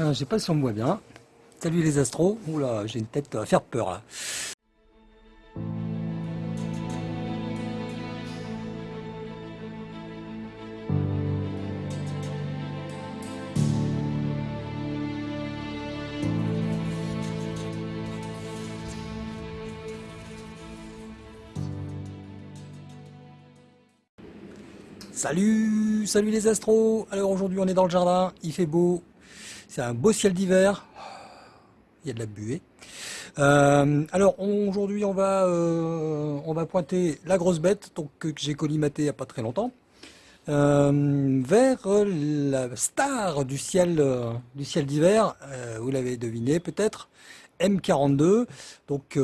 Ah, je sais pas si on me voit bien. Salut les astros. Oula, j'ai une tête à faire peur. Salut, salut les astros Alors aujourd'hui on est dans le jardin, il fait beau, c'est un beau ciel d'hiver, il y a de la buée. Euh, alors aujourd'hui on va euh, on va pointer la grosse bête donc que j'ai collimaté il n'y a pas très longtemps euh, vers la star du ciel du ciel d'hiver, vous l'avez deviné peut-être, M42, donc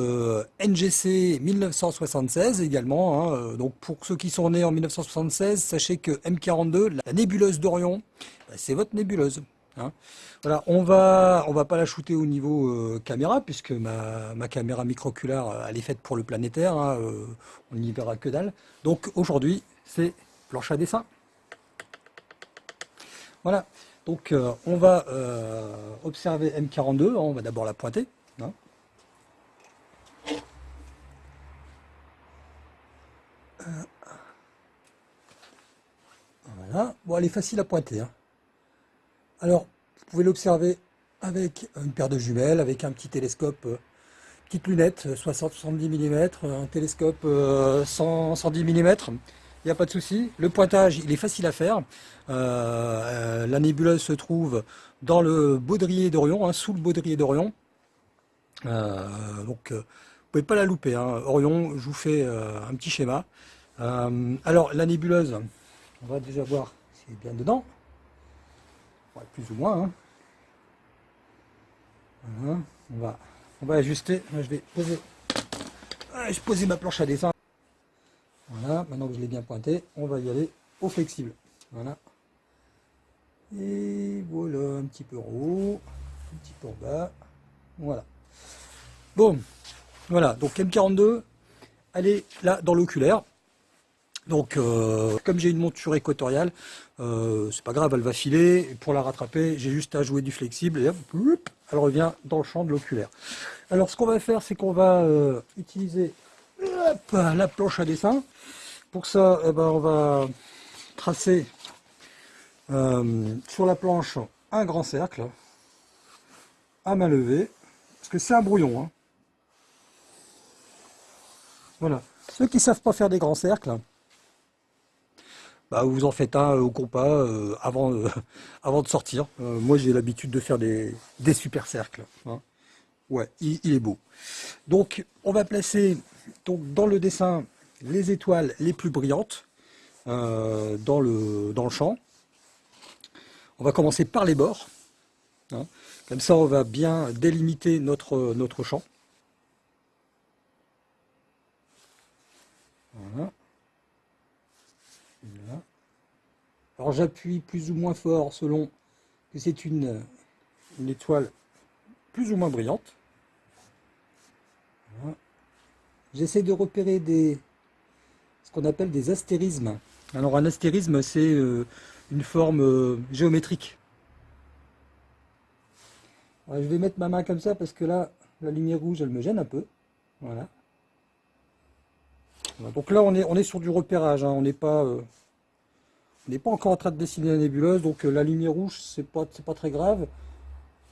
NGC 1976 également. Hein, donc pour ceux qui sont nés en 1976, sachez que M42, la nébuleuse d'Orion, bah, c'est votre nébuleuse. Hein. Voilà, on va on va pas la shooter au niveau euh, caméra puisque ma, ma caméra microculaire elle est faite pour le planétaire, hein, on n'y verra que dalle. Donc aujourd'hui c'est planche à dessin. Voilà, donc on va observer M42, on va d'abord la pointer. Voilà. Bon, elle est facile à pointer. Alors, vous pouvez l'observer avec une paire de jumelles, avec un petit télescope, euh, petite lunette, 60-70 mm, un télescope 100, euh, 110 mm. Il n'y a pas de souci. Le pointage, il est facile à faire. Euh, la nébuleuse se trouve dans le baudrier d'Orion, hein, sous le baudrier d'Orion. donc, vous ne pouvez pas la louper. Hein. Orion, je vous fais un petit schéma. alors, la nébuleuse, on va déjà voir s'il est bien dedans. Plus ou moins. Hein. On, va, on va ajuster. je vais poser, je poser ma planche à dessin. Voilà, maintenant que je l'ai bien pointé, on va y aller au flexible. Voilà. Et voilà, un petit peu en haut, un petit peu en bas. Voilà. Bon, voilà, donc M42, elle est là dans l'oculaire. Donc, euh, comme j'ai une monture équatoriale, euh, c'est pas grave, elle va filer. pour la rattraper, j'ai juste à jouer du flexible et elle revient dans le champ de l'oculaire. Alors, ce qu'on va faire, c'est qu'on va euh, utiliser la planche à dessin. Pour ça, eh ben, on va tracer sur la planche un grand cercle à main levée, parce que c'est un brouillon. Hein. Voilà. Ceux qui ne savent pas faire des grands cercles, bah, vous en faites un au compas euh, avant, euh, avant de sortir. Euh, moi j'ai l'habitude de faire des, super cercles. Hein. Ouais, il, est beau. Donc on va placer donc, dans le dessin les étoiles les plus brillantes dans, le, dans le champ. On va commencer par les bords. Hein. Comme ça on va bien délimiter notre, notre champ. Voilà. Alors j'appuie plus ou moins fort selon que c'est une, une, étoile plus ou moins brillante. J'essaie de repérer des, ce qu'on appelle des astérismes. Alors un astérisme c'est euh, une forme euh, géométrique. je vais mettre ma main comme ça parce que là la lumière rouge elle me gêne un peu. Voilà. Donc là on est, on est sur du repérage, hein. on n'est pas... Euh, n'est pas encore en train de dessiner la nébuleuse, donc euh, la lumière rouge, c'est pas, pas très grave.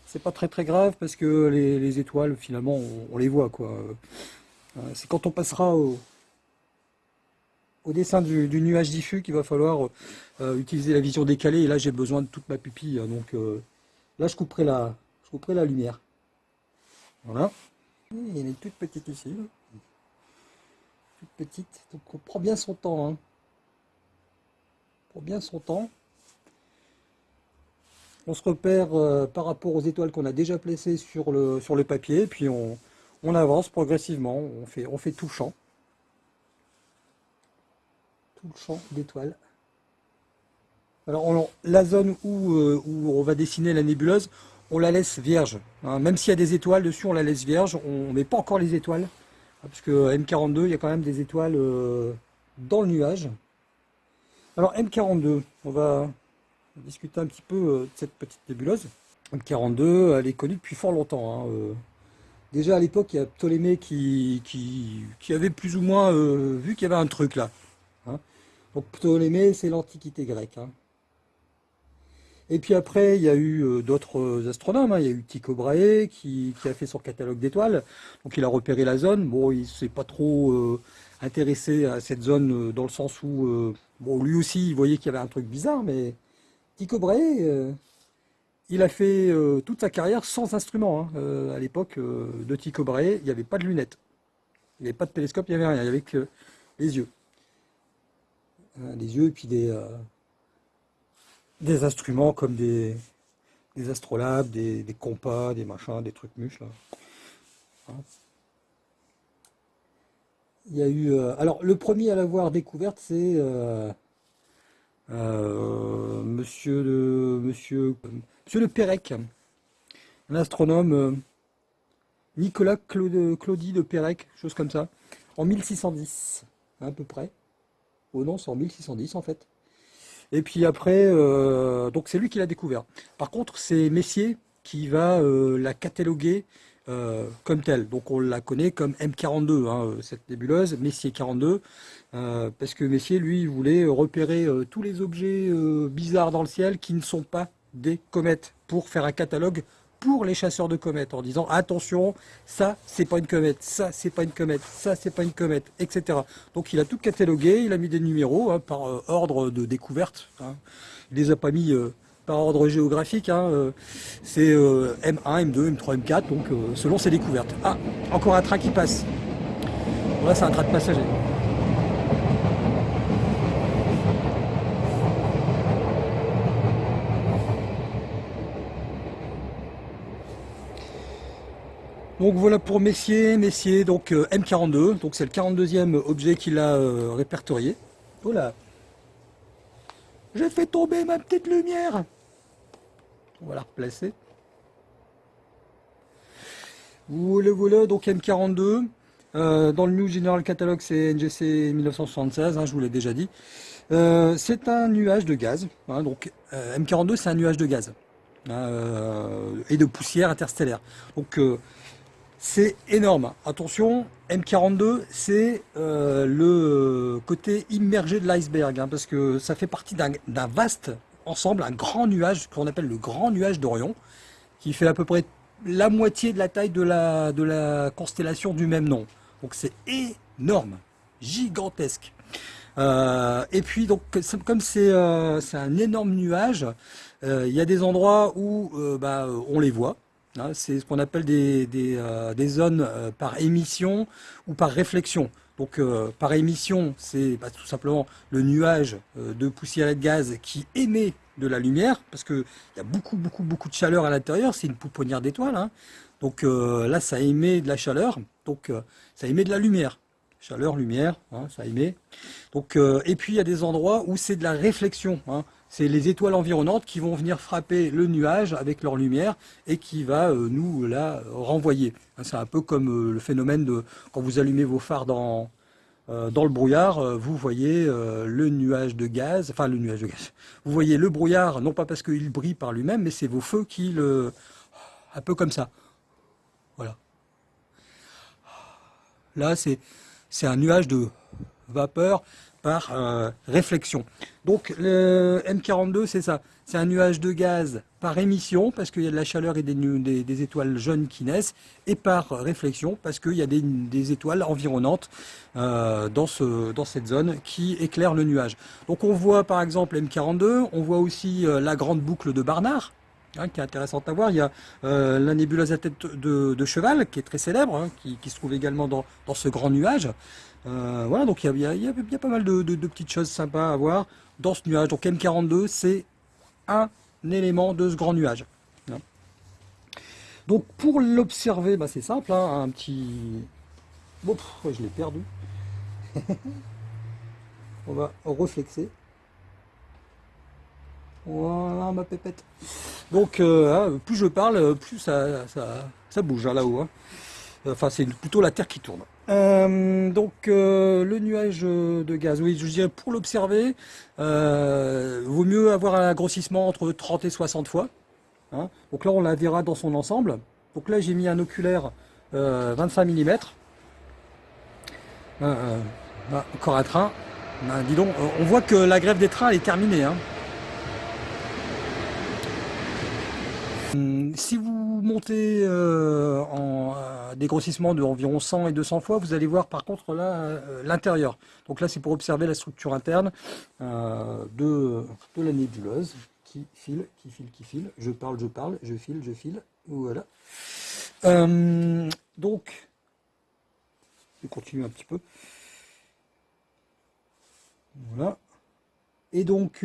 C'est pas très très grave parce que les, étoiles, finalement, on, les voit. quoi. Euh, c'est quand on passera au, au dessin du, nuage diffus qu'il va falloir euh, utiliser la vision décalée. Et là, j'ai besoin de toute ma pupille. Hein, donc là, je couperai, la, je couperai la lumière. Voilà. en a une toute petite ici. Toute petite. Donc on prend bien son temps. Hein bien son temps. On se repère euh, par rapport aux étoiles qu'on a déjà placées sur le, papier, puis on, avance progressivement, on fait, on fait tout le champ. Tout le champ d'étoiles. Alors la zone où, euh, où, on va dessiner la nébuleuse, on la laisse vierge. Hein. Même s'il y a des étoiles dessus, on la laisse vierge. On met pas encore les étoiles. Parce que M42, il y a quand même des étoiles euh, dans le nuage. Alors M42, on va discuter un petit peu euh, de cette petite nébuleuse. M42, elle est connue depuis fort longtemps. Hein, déjà à l'époque, il y a Ptolémée qui, avait plus ou moins vu qu'il y avait un truc là. Hein. Donc Ptolémée, c'est l'Antiquité grecque. Hein. Et puis après, il y a eu euh, d'autres astronomes. Il y a eu Tycho Brahe qui, a fait son catalogue d'étoiles. Donc il a repéré la zone. Bon, il s'est pas trop euh, intéressé à cette zone euh, dans le sens où, bon, lui aussi, il voyait qu'il y avait un truc bizarre, mais Tycho Brahe, il a fait toute sa carrière sans instrument. Hein. à l'époque de Tycho Brahe, il n'y avait pas de lunettes. Il n'y avait pas de télescope, il n'y avait rien. Il n'y avait que les yeux. les yeux et puis des instruments comme des, astrolabes, des, compas, des machins, des trucs muches là. Hein. Il y a eu. Euh, alors le premier à l'avoir découverte, c'est euh, euh, Monsieur de Monsieur Monsieur de Pérec, un astronome Nicolas Claude, Claudie de Pérec, chose comme ça, en 1610 à peu près. Oh non, c'est en 1610 en fait. Et puis après, donc c'est lui qui l'a découvert. Par contre, c'est Messier qui va la cataloguer euh, comme telle. Donc on la connaît comme M42, hein, cette nébuleuse, Messier 42, parce que Messier, lui, voulait repérer tous les objets bizarres dans le ciel qui ne sont pas des comètes pour faire un catalogue pour les chasseurs de comètes en disant attention, ça c'est pas une comète, ça c'est pas une comète, ça c'est pas une comète, etc. Donc il a tout catalogué, il a mis des numéros hein, par euh, ordre de découverte. Hein. Il les a pas mis euh, par ordre géographique. Hein, euh, c'est M1, M2, M3, M4, donc selon ses découvertes. Ah, encore un train qui passe. Là c'est un train de passagers. Donc voilà pour Messier, Messier, donc euh, M42, donc c'est le 42e objet qu'il a euh, répertorié. Voilà. J'ai fait tomber ma petite lumière. On va la replacer. Voilà, voilà, donc M42. Euh, dans le New General Catalog, c'est NGC 1976, hein, je vous l'ai déjà dit. c'est un nuage de gaz. Hein, donc M42, c'est un nuage de gaz hein, et de poussière interstellaire. Donc c'est énorme. Attention, M42, c'est euh, le côté immergé de l'iceberg, parce que ça fait partie d'un vaste ensemble, un grand nuage, qu'on appelle le grand nuage d'Orion, qui fait à peu près la moitié de la taille de la, constellation du même nom. Donc c'est énorme, gigantesque. Euh, et puis, donc, comme euh, c'est un énorme nuage, il y a des endroits où bah, on les voit, Hein, c'est ce qu'on appelle des, euh, zones euh, par émission ou par réflexion. Donc euh, par émission, c'est bah, tout simplement le nuage de poussière et de gaz qui émet de la lumière, parce qu'il y a beaucoup, beaucoup, beaucoup de chaleur à l'intérieur, c'est une pouponnière d'étoiles. Hein. Donc là, ça émet de la chaleur, donc ça émet de la lumière. Chaleur, lumière, hein, ça émet. Donc, et puis il y a des endroits où c'est de la réflexion c'est les étoiles environnantes qui vont venir frapper le nuage avec leur lumière et qui va euh, nous la renvoyer. Hein, c'est un peu comme euh, le phénomène de quand vous allumez vos phares dans, euh, dans le brouillard, vous voyez le nuage de gaz, enfin le nuage de gaz, vous voyez le brouillard, non pas parce qu'il brille par lui-même, mais c'est vos feux qui le... un peu comme ça. Voilà. Là, c'est un nuage de vapeur par euh, réflexion. Donc le M42, c'est ça. C'est un nuage de gaz par émission, parce qu'il y a de la chaleur et des, étoiles jeunes qui naissent, et par réflexion, parce qu'il y a des, étoiles environnantes euh, dans, ce, dans cette zone qui éclairent le nuage. Donc on voit par exemple M42, on voit aussi euh, la grande boucle de Barnard, Hein, qui est intéressante à voir. Il y a la nébuleuse à tête de, cheval, qui est très célèbre, hein, qui, se trouve également dans ce grand nuage. Euh, voilà, donc il y a, pas mal de, petites choses sympas à voir dans ce nuage. Donc M42, c'est un élément de ce grand nuage. Hein. Donc pour l'observer, bah, c'est simple, hein, un petit... Bon, je l'ai perdu. On va reflexer. Voilà ma pépette. Donc euh, hein, plus je parle, plus ça, ça, bouge là-haut. Enfin c'est plutôt la Terre qui tourne. Euh, donc euh, le nuage de gaz, oui, je dirais pour l'observer, euh, vaut mieux avoir un grossissement entre 30 et 60 fois. Hein. Donc là, on la verra dans son ensemble. Donc là, j'ai mis un oculaire 25 mm. encore un train. Ben, on voit que la grève des trains est terminée. Hein. Si vous montez euh, en euh, dégrossissement de environ 100 et 200 fois, vous allez voir par contre là euh, l'intérieur. Donc là c'est pour observer la structure interne de, la nébuleuse qui file, qui file, qui file. Je parle, je parle, je file, je file. Voilà. donc, je continue un petit peu. Voilà. Et donc,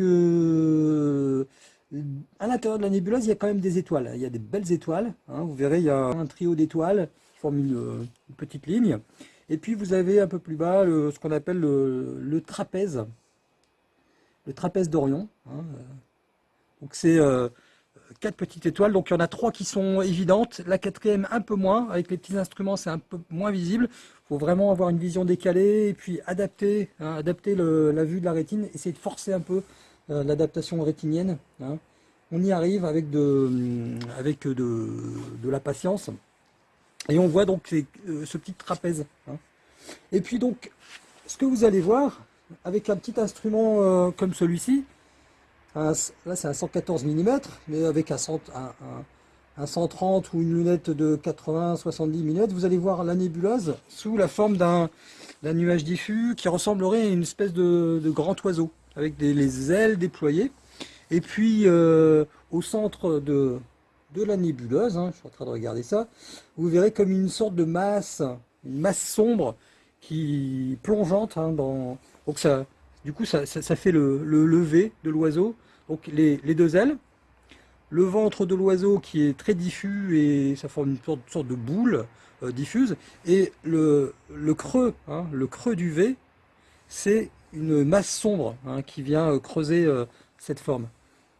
à l'intérieur de la nébuleuse, il y a quand même des étoiles. Il y a des belles étoiles. Hein. Vous verrez, il y a un trio d'étoiles qui forment une, petite ligne. Et puis vous avez un peu plus bas ce qu'on appelle le, trapèze. Le trapèze d'Orion. Hein. Donc c'est euh, quatre petites étoiles. Donc il y en a trois qui sont évidentes. La quatrième un peu moins. Avec les petits instruments, c'est un peu moins visible. Il faut vraiment avoir une vision décalée et puis adapter, hein, adapter la vue de la rétine. Essayer de forcer un peu euh, l'adaptation rétinienne. Hein. On y arrive avec, de, avec de, la patience. Et on voit donc euh, ce petit trapèze. Hein. Et puis donc, ce que vous allez voir, avec un petit instrument euh, comme celui-ci, là c'est un 114 mm, mais avec un, un, 130 ou une lunette de 80-70 mm, vous allez voir la nébuleuse sous la forme d'un nuage diffus qui ressemblerait à une espèce de grand oiseau avec les ailes déployées. Et puis euh, au centre de, de la nébuleuse, hein, je suis en train de regarder ça, vous verrez comme une sorte de masse, une masse sombre qui plongeante hein, dans. Donc ça, du coup, ça, ça, fait le, le, lever de l'oiseau. Donc les, les, deux ailes, le ventre de l'oiseau qui est très diffus et ça forme une sorte, sorte de boule euh, diffuse, et le, le creux, hein, le creux du V, c'est une masse sombre hein, qui vient euh, creuser euh, cette forme.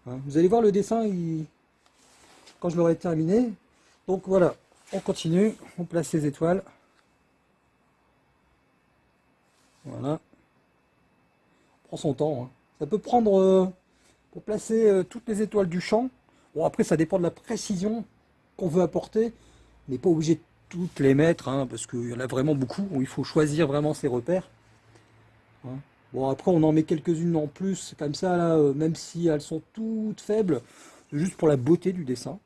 Hein. Vous allez voir le dessin quand je l'aurai terminé. Donc voilà, on continue, on place les étoiles. Voilà. On prend son temps. Hein. Ça peut prendre, euh, pour placer toutes les étoiles du champ, bon après ça dépend de la précision qu'on veut apporter, on n'est pas obligé de toutes les mettre, parce qu'il y en a vraiment beaucoup, il faut choisir vraiment ses repères. Bon, après, on en met quelques-unes en plus, comme ça, là, euh, même si elles sont toutes faibles, juste pour la beauté du dessin.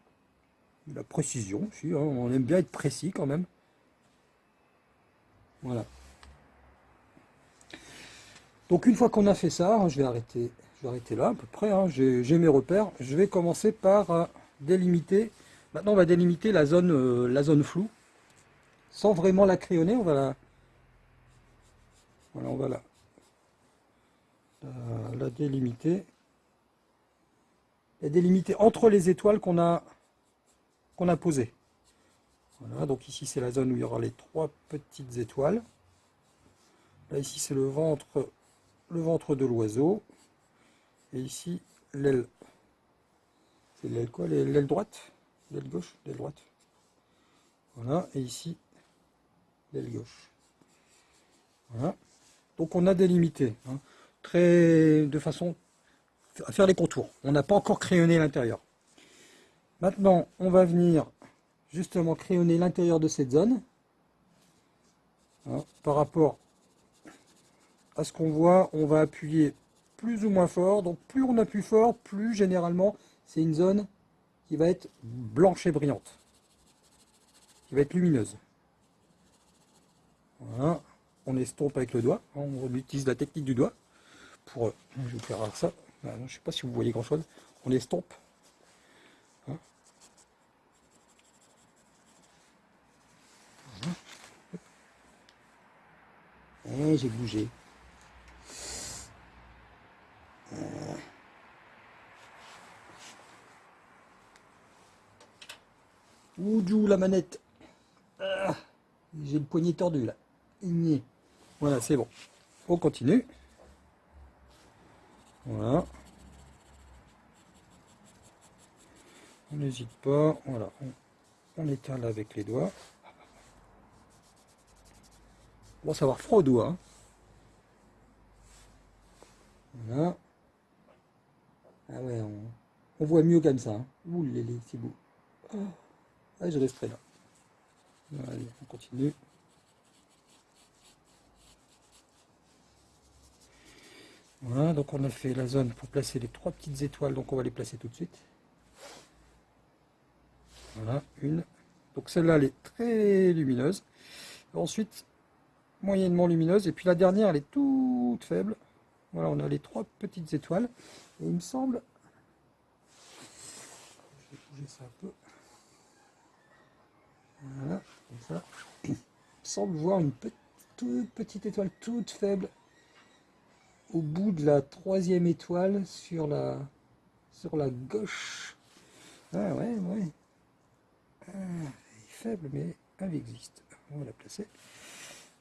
La précision aussi, hein, on aime bien être précis quand même. Voilà. Donc une fois qu'on a fait ça, hein, je vais arrêter, je vais arrêter là à peu près, hein, j'ai mes repères. Je vais commencer par euh, délimiter, maintenant on va délimiter la zone, euh, la zone floue, sans vraiment la crayonner, on va la, voilà, on va la, la, délimiter. La délimiter entre les étoiles qu'on a, qu'on a posées. Voilà, donc ici c'est la zone où il y aura les trois petites étoiles. Là ici c'est le ventre, le ventre de l'oiseau. Et ici l'aile. C'est l'aile quoi? L'aile droite? L'aile gauche? L'aile droite. Voilà, et ici l'aile gauche. Voilà. Donc on a délimité. Hein de façon à faire les contours. On n'a pas encore crayonné l'intérieur. Maintenant, on va venir justement crayonner l'intérieur de cette zone. Hein, par rapport à ce qu'on voit, on va appuyer plus ou moins fort. Donc plus on appuie fort, plus généralement c'est une zone qui va être blanche et brillante. Qui va être lumineuse. On estompe avec le doigt. On utilise la technique du doigt pour... Euh, je vais vous faire ça. je ne sais pas si vous voyez grand chose. On estompe. Hein eh, j'ai bougé. Ouh, la manette. Ah, j'ai le poignet tordu là. Voilà, c'est bon. On continue. Voilà. On n'hésite pas. Voilà. On, éteint avec les doigts. On va avoir froid aux doigts. Hein. Voilà. Ah ouais, On voit mieux comme ça. Hein. Ouh, c'est beau. Ah, je resterai là. Allez, on continue. Voilà, donc on a fait la zone pour placer les trois petites étoiles, donc on va les placer tout de suite. Voilà, une. Donc celle-là, elle est très lumineuse. Ensuite, moyennement lumineuse. Et puis la dernière, elle est toute faible. Voilà, on a les trois petites étoiles. Et il me semble... Je vais bouger ça un peu. Voilà, comme ça. Il me semble voir une toute petite étoile toute faible au bout de la troisième étoile sur la, sur la gauche. Ah ouais, ouais. Ah, faible, mais elle existe. On va la placer.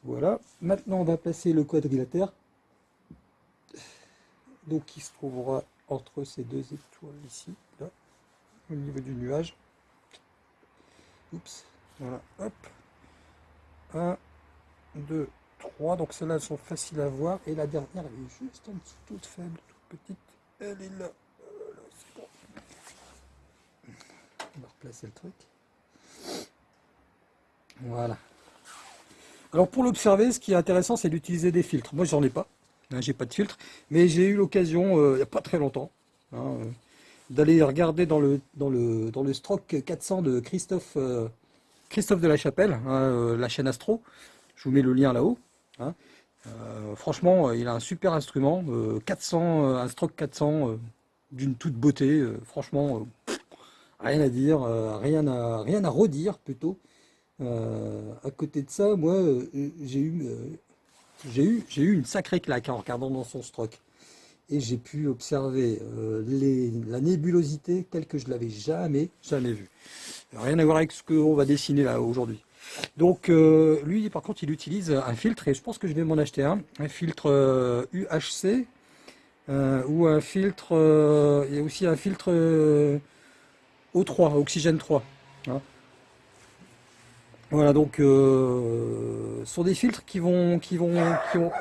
Voilà. Maintenant, on va placer le quadrilatère. Donc, qui se trouvera entre ces deux étoiles ici, là, au niveau du nuage. Oups. Voilà. Hop. 1, 2, 3. Donc, celles-là sont faciles à voir. Et la dernière, elle est juste en dessous, toute faible, toute petite. Elle est là. Bon. On va replacer le truc. Voilà. Alors pour l'observer, ce qui est intéressant, c'est d'utiliser des filtres. Moi, j'en ai pas. Hein, j'ai pas de filtre. Mais j'ai eu l'occasion, euh, il n'y a pas très longtemps, hein, euh, d'aller regarder dans le, dans, le, dans le Stroke 400 de Christophe, euh, Christophe de la Chapelle, hein, la chaîne Astro. Je vous mets le lien là-haut. Franchement, il a un super instrument. 400, un Stroke 400 d'une toute beauté. franchement, rien à dire, rien, à, redire plutôt. Euh, à côté de ça, moi, euh, j'ai eu, euh, une sacrée claque en regardant dans son stroke. Et j'ai pu observer la nébulosité telle que je l'avais jamais, jamais vue. Rien à voir avec ce qu'on va dessiner là aujourd'hui. Donc lui, par contre, il utilise un filtre et je pense que je vais m'en acheter un. Un filtre UHC ou un filtre, il y a aussi un filtre O3, oxygène 3. Voilà, donc euh, ce sont des filtres qui vont, qui vont, qui vont.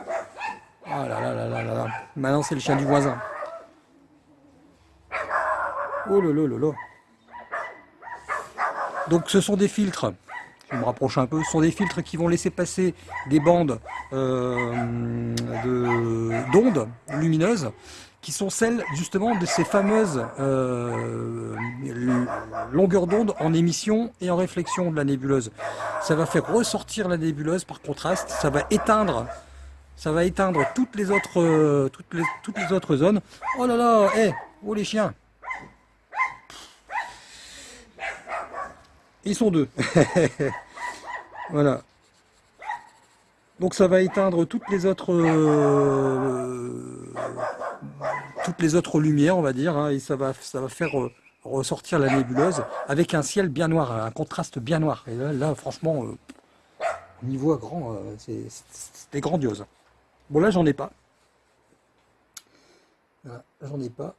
Ah là là là là là. Maintenant c'est le chien du voisin. Oh là là là là. Donc ce sont des filtres. Je me rapproche un peu. Ce sont des filtres qui vont laisser passer des bandes euh, d'ondes lumineuses qui sont celles justement de ces fameuses euh, longueurs d'onde en émission et en réflexion de la nébuleuse. Ça va faire ressortir la nébuleuse par contraste, ça va éteindre, ça va éteindre toutes les autres, toutes les, toutes les autres zones. Oh là là, hé, oh les chiens Ils sont deux. voilà. Donc ça va éteindre toutes les autres euh, toutes les autres lumières, on va dire, hein, et ça va, ça va faire euh, ressortir la nébuleuse avec un ciel bien noir, un contraste bien noir. Et là, franchement, euh, on y voit grand, c'était grandiose. Bon là j'en ai pas. j'en ai pas.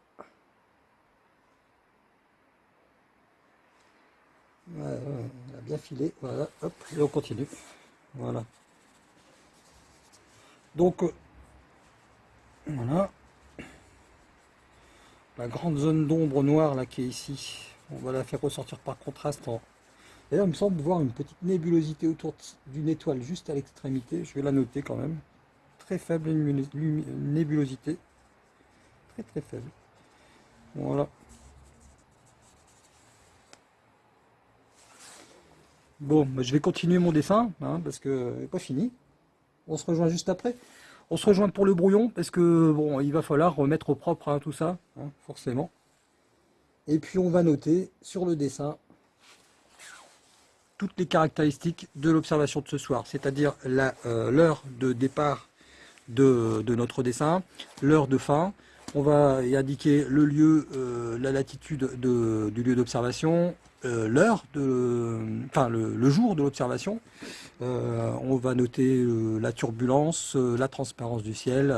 On a bien filé, voilà, hop, et on continue. Voilà. Donc, euh, voilà. La grande zone d'ombre noire là qui est ici, on va la faire ressortir par contraste. En... D'ailleurs, il me semble voir une petite nébulosité autour d'une étoile juste à l'extrémité. Je vais la noter quand même. Très faible nébulosité. Très très faible. Voilà. Bon, bah, je vais continuer mon dessin, hein, parce que pas fini. On se rejoint juste après. On se rejoint pour le brouillon parce que bon, il va falloir remettre au propre hein, tout ça, hein, forcément. Et puis on va noter sur le dessin toutes les caractéristiques de l'observation de ce soir, c'est-à-dire euh, l'heure de départ de, notre dessin, l'heure de fin. On va y indiquer le lieu, euh, la latitude du lieu d'observation, euh, l'heure, enfin le, jour de l'observation. Euh, on va noter la turbulence, la transparence du ciel,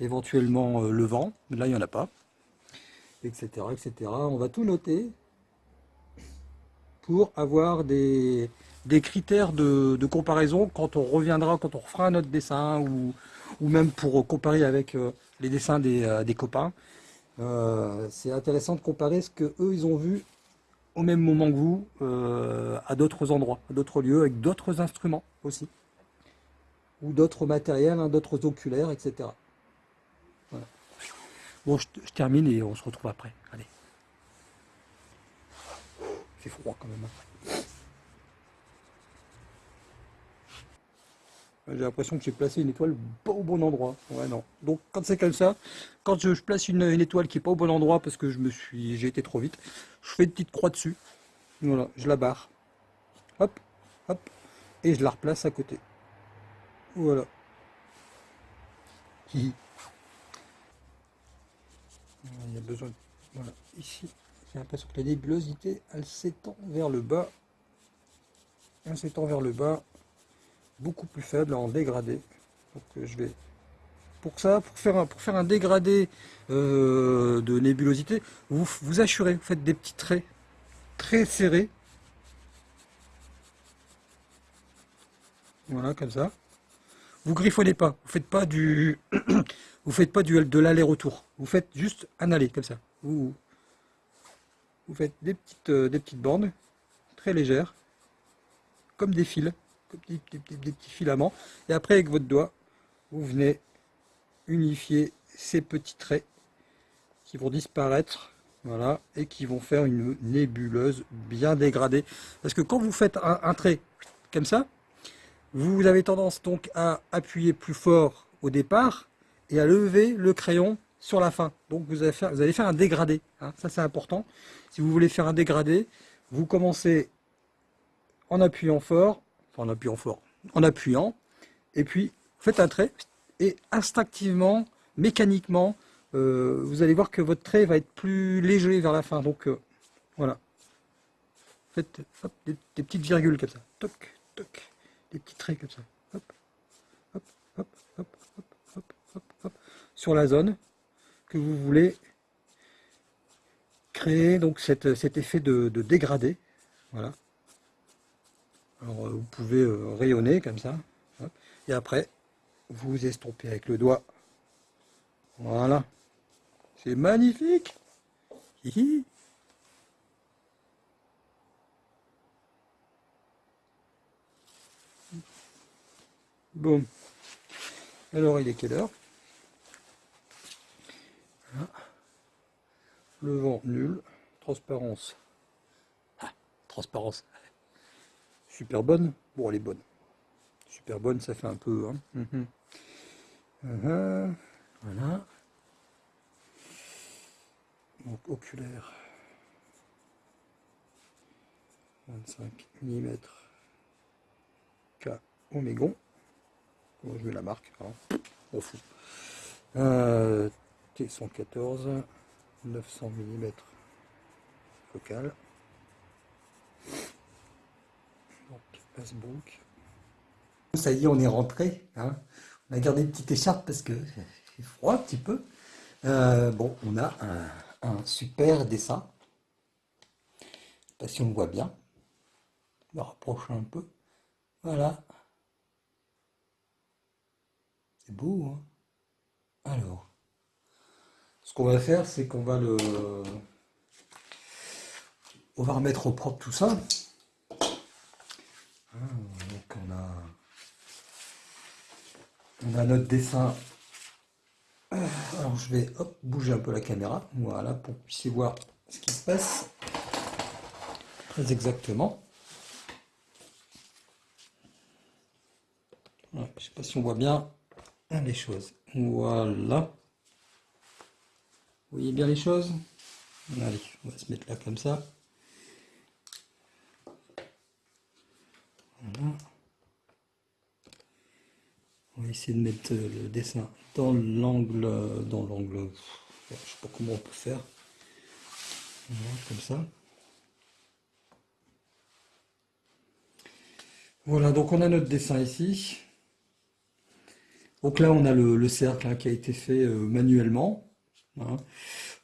éventuellement le vent. Là, il n'y en a pas, etc., etc. On va tout noter pour avoir des, critères de, comparaison quand on reviendra, quand on refera un autre dessin ou même pour comparer avec les dessins des, des copains. euh, c'est intéressant de comparer ce que eux ils ont vu au même moment que vous, euh, à d'autres endroits, à d'autres lieux, avec d'autres instruments aussi, ou d'autres matériels, hein, d'autres oculaires, etc. Bon, je, termine et on se retrouve après. Allez. C'est froid quand même. Hein. J'ai l'impression que j'ai placé une étoile pas au bon endroit. Ouais, non. Donc, quand c'est comme ça, quand je, place une, étoile qui est pas au bon endroit parce que je me suis, j'ai été trop vite, je fais une petite croix dessus. Voilà, je la barre. Hop, hop, et je la replace à côté. Voilà. Il y a besoin. Voilà, ici, j'ai l'impression que la nébulosité, elle s'étend vers le bas. Elle s'étend vers le bas beaucoup plus faible en dégradé. Euh, je vais pour ça, pour faire un, dégradé euh, de nébulosité, vous vous assurez, vous faites des petits traits très serrés. Voilà, comme ça. Vous griffonnez pas, vous faites pas du, vous faites pas du de l'aller-retour. Vous faites juste un aller comme ça. Vous, faites euh, des petites bandes très légères, comme des fils des, petits filaments. Et après, avec votre doigt, vous venez unifier ces petits traits qui vont disparaître voilà, et qui vont faire une nébuleuse bien dégradée. Parce que quand vous faites un, trait comme ça, vous avez tendance donc à appuyer plus fort au départ et à lever le crayon sur la fin. Donc vous allez faire, vous allez faire un dégradé. Hein. ça c'est important. Si vous voulez faire un dégradé, vous commencez en appuyant fort en appuyant fort, en appuyant, et puis faites un trait, et instinctivement, mécaniquement, euh, vous allez voir que votre trait va être plus léger vers la fin. Donc euh, voilà. Faites des, petites virgules comme ça. Toc, toc. Des petits traits comme ça. Hop, hop, hop, hop, hop, hop, hop, Sur la zone que vous voulez créer donc cet effet de, de dégradé. Voilà. Alors euh, vous pouvez euh, rayonner comme ça. Et après, vous estompez avec le doigt. Voilà. C'est magnifique. Bon. Alors il est quelle heure? Le vent nul. Transparence. Ah, transparence super bonne. Bon, elle est bonne. Super bonne, ça fait un peu. Hein. Mhm. Uh-huh. Voilà. Donc, oculaire. 25 mm. K Omégon. je mets la marque. Hein. On fout. Euh, T114. 900 mm. Focal. Ça y est, on est rentré. Hein. On a gardé une petite écharpe parce que c'est froid un petit peu. Euh, bon, on a un, super dessin. Je sais pas si on voit bien. Je me rapproche un peu. Voilà. C'est beau, hein Alors, ce qu'on va faire, c'est qu'on va le... On va remettre au propre tout ça. Ah, donc on a, on a notre dessin. Alors je vais bouger un peu la caméra, voilà, pour que vous puissiez voir ce qui se passe très exactement. je ne sais pas si on voit bien les choses. Voilà. Vous voyez bien les choses? Allez, on va se mettre là comme ça. On va essayer de mettre le dessin dans l'angle, dans l'angle, je sais pas comment on peut faire. comme ça. Voilà, donc on a notre dessin ici. Donc là, on a le, cercle hein, qui a été fait euh, manuellement. Hein.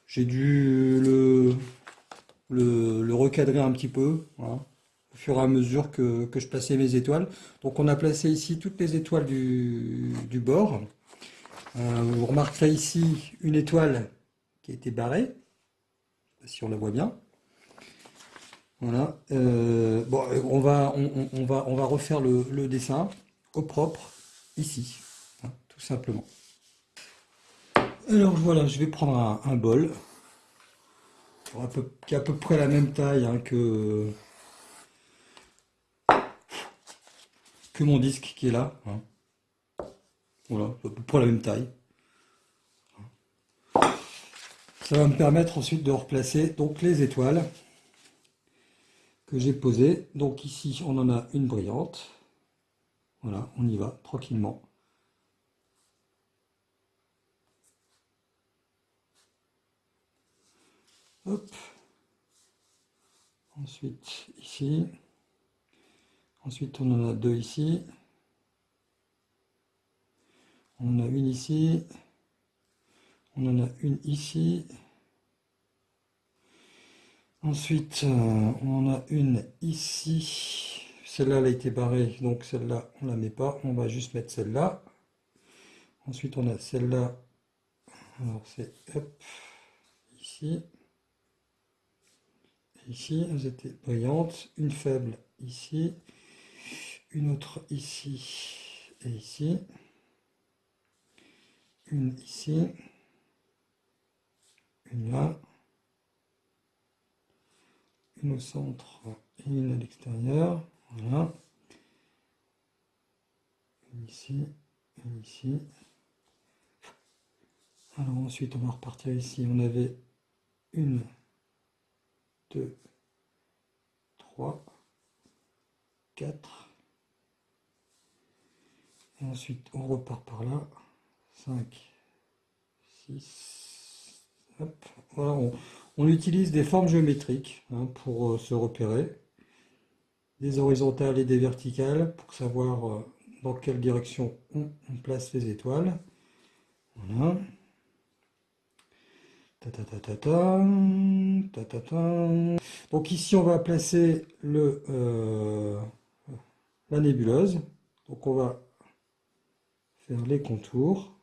J'ai dû le, le, recadrer un petit peu. Hein au fur et à mesure que, je plaçais mes étoiles. Donc on a placé ici toutes les étoiles du, bord. Euh, vous remarquerez ici une étoile qui a été barrée. Si on la voit bien. Voilà. Euh, bon, on va, on, va, on va refaire le, dessin au propre ici, hein, tout simplement. Alors voilà, je vais prendre un, bol qui a à peu près la même taille hein, que que mon disque qui est là. Hein. Voilà, à la même taille. Ça va me permettre ensuite de replacer donc les étoiles que j'ai posées. Donc ici, on en a une brillante. Voilà, on y va tranquillement. Ensuite, ici. Ensuite, on en a deux ici. On en a une ici. On en a une ici. Ensuite, euh, on en a une ici. Celle-là, elle a été barrée, donc celle-là, on la met pas. On va juste mettre celle-là. Ensuite, on a celle-là. Alors, c'est ici. Ici, elles étaient brillantes. Une faible ici. Une autre ici et ici. Une ici. Une là, une au centre et une à l'extérieur, voilà, une ici, une ici. Alors ensuite on va repartir ici, on avait une, deux, trois, quatre, ensuite on repart par là, 5, 6, on, utilise des formes géométriques hein, pour euh, se repérer, des horizontales et des verticales pour savoir euh, dans quelle direction on, place les étoiles. Voilà. Donc ici on va placer le, euh, la nébuleuse. Donc on va faire les contours.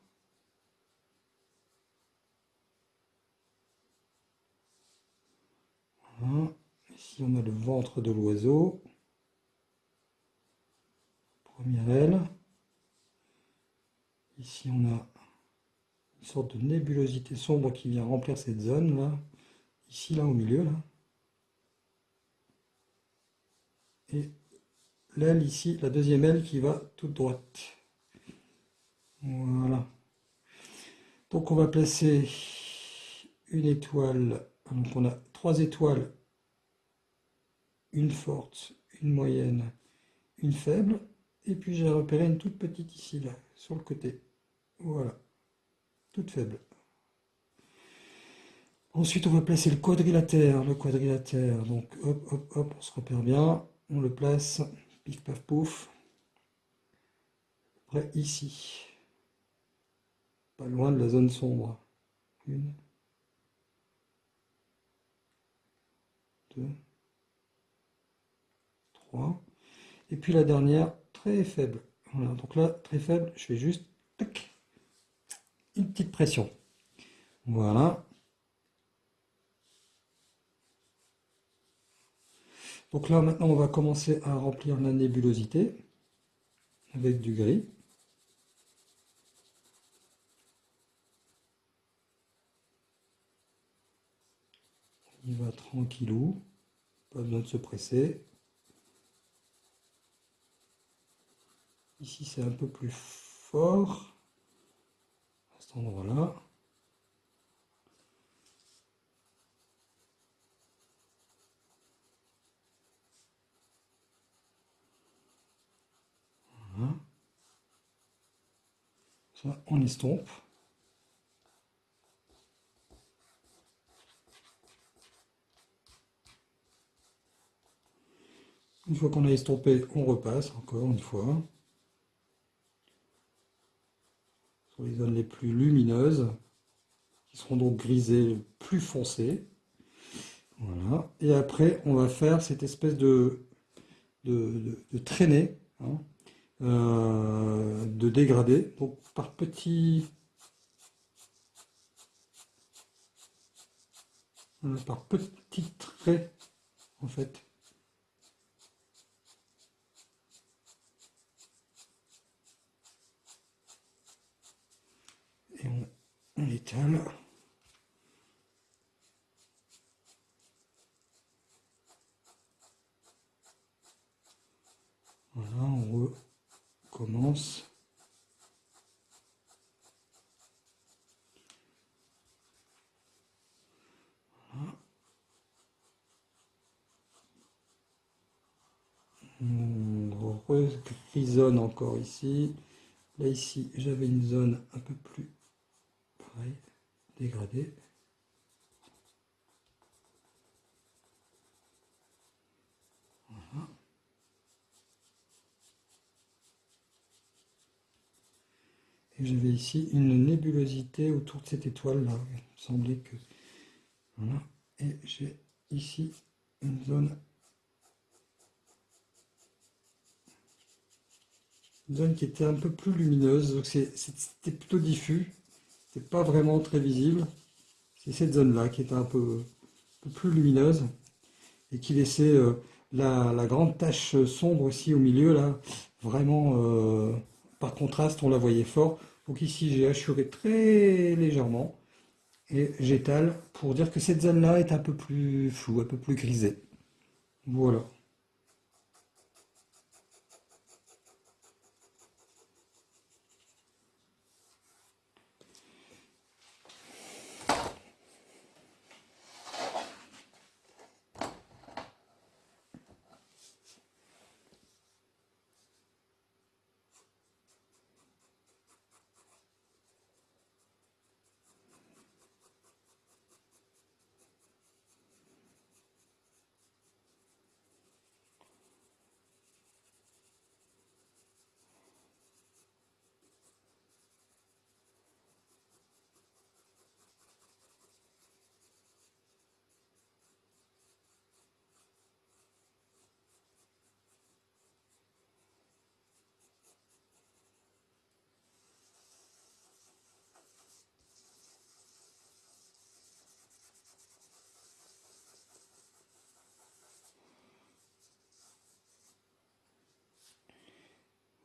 Ici, on a le ventre de l'oiseau. Première aile. Ici, on a une sorte de nébulosité sombre qui vient remplir cette zone là. Ici, là, au milieu, là. Et l'aile ici, la deuxième aile qui va toute droite. Voilà. Donc on va placer une étoile. Donc on a trois étoiles, une forte, une moyenne, une faible, et puis j'ai repéré une toute petite ici, là, sur le côté. Voilà, toute faible. Ensuite, on va placer le quadrilatère. Le quadrilatère, donc hop, hop, hop, on se repère bien. On le place, pif, paf, pouf. Près ici. Loin de la zone sombre. Une, 2, 3. Et puis la dernière, très faible. Voilà, donc là, très faible, je fais juste une petite pression. Voilà. Donc là, maintenant, on va commencer à remplir la nébulosité avec du gris. Il va tranquillou, pas besoin de se presser. Ici c'est un peu plus fort, à cet endroit-là. Voilà. Ça, on estompe. Une fois qu'on a estompé, on repasse encore une fois. Sur les zones les plus lumineuses, qui seront donc grisées plus foncées. Et après, on va faire cette espèce de, de, traînée, hein, euh, de dégradé. Donc par petits par petits traits, en fait. Et on, on étale. Voilà, on recommence. On encore ici. Là, ici, j'avais une zone un peu plus dégradée. Et j'avais ici une nébulosité autour de cette étoile là. Il me semblait que. Et j'ai ici une zone zone qui était un peu plus lumineuse, donc c'était plutôt diffus, c'était pas vraiment très visible. C'est cette zone-là qui était un peu, plus lumineuse et qui laissait euh, la, grande tache sombre aussi au milieu, là, vraiment euh, par contraste, on la voyait fort. Donc ici, j'ai assuré très légèrement et j'étale pour dire que cette zone-là est un peu plus floue, un peu plus grisée. Voilà.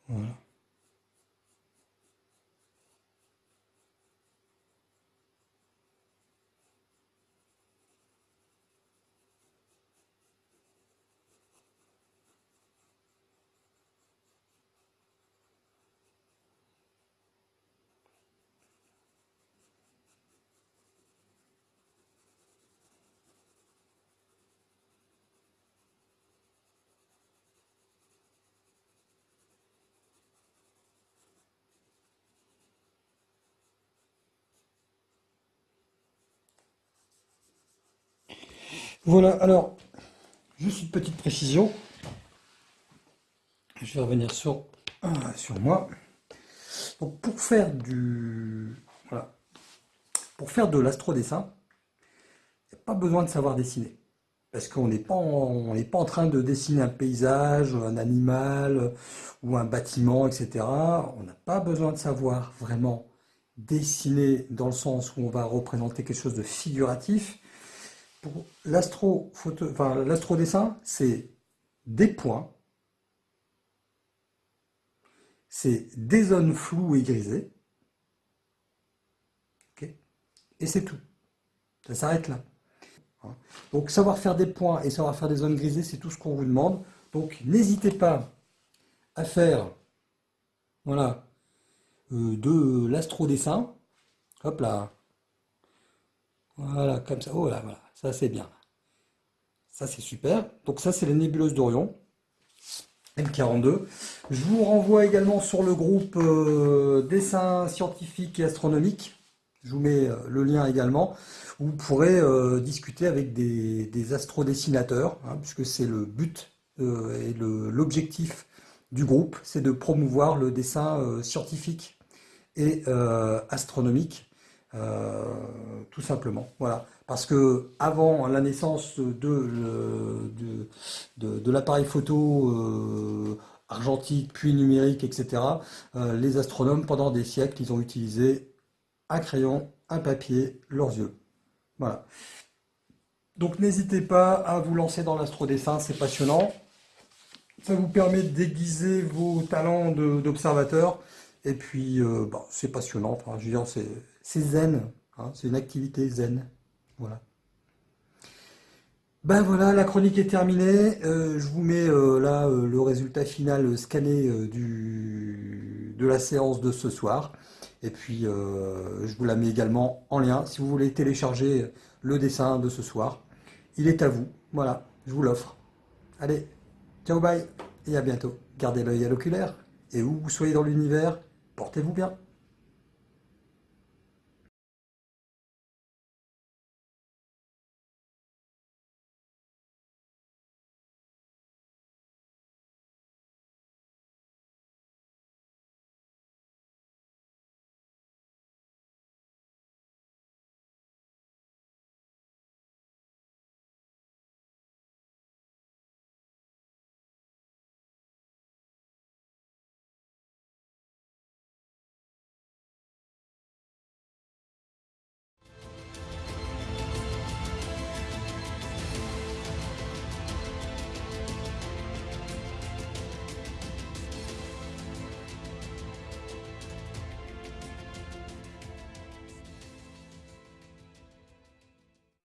Voilà. Voilà, alors, juste une petite précision. Je vais revenir sur, euh, moi. Pour faire du... Voilà. Pour faire de l'astrodessin, il n'y a pas besoin de savoir dessiner. Parce qu'on n'est pas, en, pas en train de dessiner un paysage, un animal ou un bâtiment, etc. On n'a pas besoin de savoir vraiment dessiner dans le sens où on va représenter quelque chose de figuratif l'astro enfin, dessin c'est des points, c'est des zones floues et grisées, et c'est tout. Ça s'arrête là. Donc savoir faire des points et savoir faire des zones grisées, c'est tout ce qu'on vous demande. Donc n'hésitez pas à faire voilà, euh, de l'astro-dessin. Hop là. Voilà, comme ça. Oh là, voilà. Ça, c'est bien. Ça, c'est super. Donc ça, c'est la nébuleuse d'Orion. M42. Je vous renvoie également sur le groupe euh, dessin scientifique et astronomique. Je vous mets euh, le lien également. Vous pourrez euh, discuter avec des, des astrodessinateurs, hein, puisque c'est le but et l'objectif du groupe, c'est de promouvoir le dessin scientifique et astronomique, tout simplement. Voilà. Parce que avant la naissance de, de, l'appareil photo euh, argentique, puis numérique, etc., euh, les astronomes, pendant des siècles, ils ont utilisé un crayon, un papier, leurs yeux. Voilà. Donc n'hésitez pas à vous lancer dans l'astrodessin, c'est passionnant. Ça vous permet de déguiser vos talents d'observateur. Et puis, euh, bah, c'est passionnant. Enfin, je veux c'est zen. Hein, c'est une activité zen. Voilà. Ben voilà, la chronique est terminée. Euh, je vous mets euh, là le résultat final scanné de la séance de ce soir. Et puis, je vous la mets également en lien si vous voulez télécharger le dessin de ce soir. Il est à vous. Voilà, je vous l'offre. Allez, ciao, bye et à bientôt. Gardez l'œil à l'oculaire et où vous soyez dans l'univers, portez-vous bien.